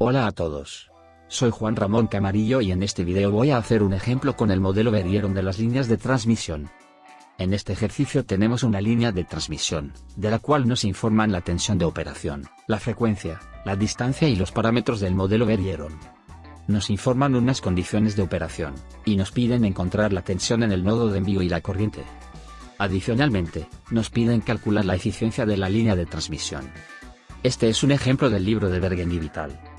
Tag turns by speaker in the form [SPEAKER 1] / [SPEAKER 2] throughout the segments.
[SPEAKER 1] Hola a todos. Soy Juan Ramón Camarillo y en este video voy a hacer un ejemplo con el modelo Berieron de las líneas de transmisión. En este ejercicio tenemos una línea de transmisión, de la cual nos informan la tensión de operación, la frecuencia, la distancia y los parámetros del modelo Berieron. Nos informan unas condiciones de operación, y nos piden encontrar la tensión en el nodo de envío y la corriente. Adicionalmente, nos piden calcular la eficiencia de la línea de transmisión. Este es un ejemplo del libro de Bergen Vital.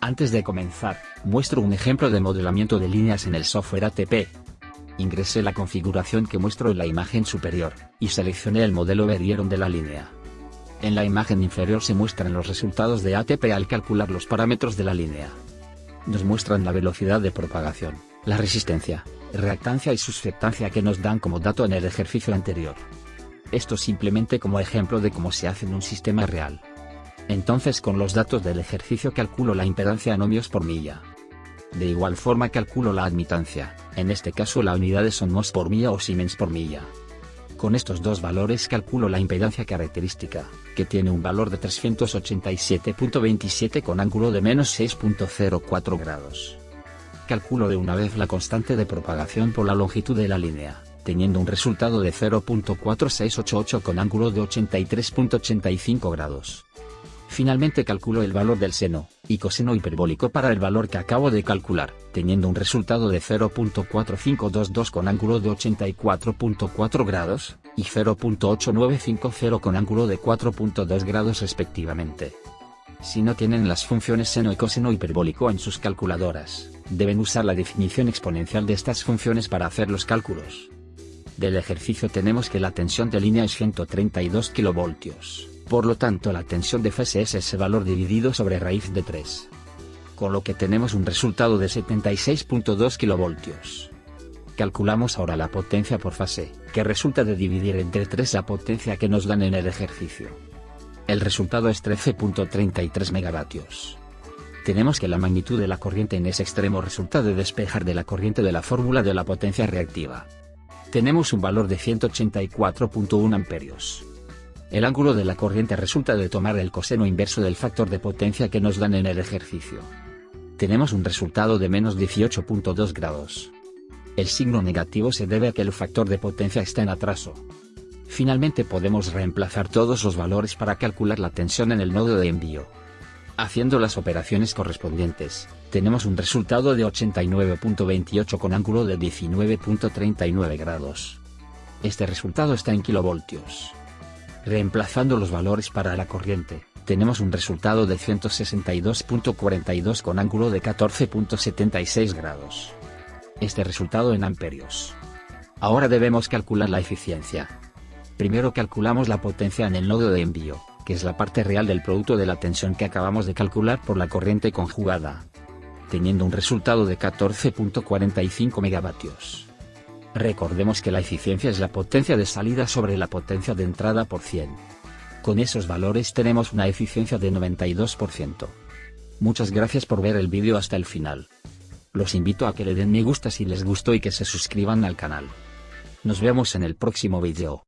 [SPEAKER 1] Antes de comenzar, muestro un ejemplo de modelamiento de líneas en el software ATP. Ingresé la configuración que muestro en la imagen superior, y seleccioné el modelo Berieron de la línea. En la imagen inferior se muestran los resultados de ATP al calcular los parámetros de la línea. Nos muestran la velocidad de propagación, la resistencia, reactancia y susceptancia que nos dan como dato en el ejercicio anterior. Esto simplemente como ejemplo de cómo se hace en un sistema real. Entonces con los datos del ejercicio calculo la impedancia en ohmios por milla. De igual forma calculo la admitancia, en este caso la unidades son mos por milla o siemens por milla. Con estos dos valores calculo la impedancia característica, que tiene un valor de 387.27 con ángulo de menos 6.04 grados. Calculo de una vez la constante de propagación por la longitud de la línea, teniendo un resultado de 0.4688 con ángulo de 83.85 grados. Finalmente calculo el valor del seno y coseno hiperbólico para el valor que acabo de calcular, teniendo un resultado de 0.4522 con ángulo de 84.4 grados, y 0.8950 con ángulo de 4.2 grados respectivamente. Si no tienen las funciones seno y coseno hiperbólico en sus calculadoras, deben usar la definición exponencial de estas funciones para hacer los cálculos. Del ejercicio tenemos que la tensión de línea es 132 kV. Por lo tanto la tensión de fase es ese valor dividido sobre raíz de 3. Con lo que tenemos un resultado de 76.2 kV. Calculamos ahora la potencia por fase, que resulta de dividir entre 3 la potencia que nos dan en el ejercicio. El resultado es 13.33 megavatios. Tenemos que la magnitud de la corriente en ese extremo resulta de despejar de la corriente de la fórmula de la potencia reactiva. Tenemos un valor de 184.1 amperios. El ángulo de la corriente resulta de tomar el coseno inverso del factor de potencia que nos dan en el ejercicio. Tenemos un resultado de menos 18.2 grados. El signo negativo se debe a que el factor de potencia está en atraso. Finalmente podemos reemplazar todos los valores para calcular la tensión en el nodo de envío. Haciendo las operaciones correspondientes, tenemos un resultado de 89.28 con ángulo de 19.39 grados. Este resultado está en kilovoltios. Reemplazando los valores para la corriente, tenemos un resultado de 162.42 con ángulo de 14.76 grados. Este resultado en amperios. Ahora debemos calcular la eficiencia. Primero calculamos la potencia en el nodo de envío, que es la parte real del producto de la tensión que acabamos de calcular por la corriente conjugada. Teniendo un resultado de 14.45 megavatios. Recordemos que la eficiencia es la potencia de salida sobre la potencia de entrada por 100. Con esos valores tenemos una eficiencia de 92%. Muchas gracias por ver el vídeo hasta el final. Los invito a que le den me gusta si les gustó y que se suscriban al canal. Nos vemos en el próximo vídeo.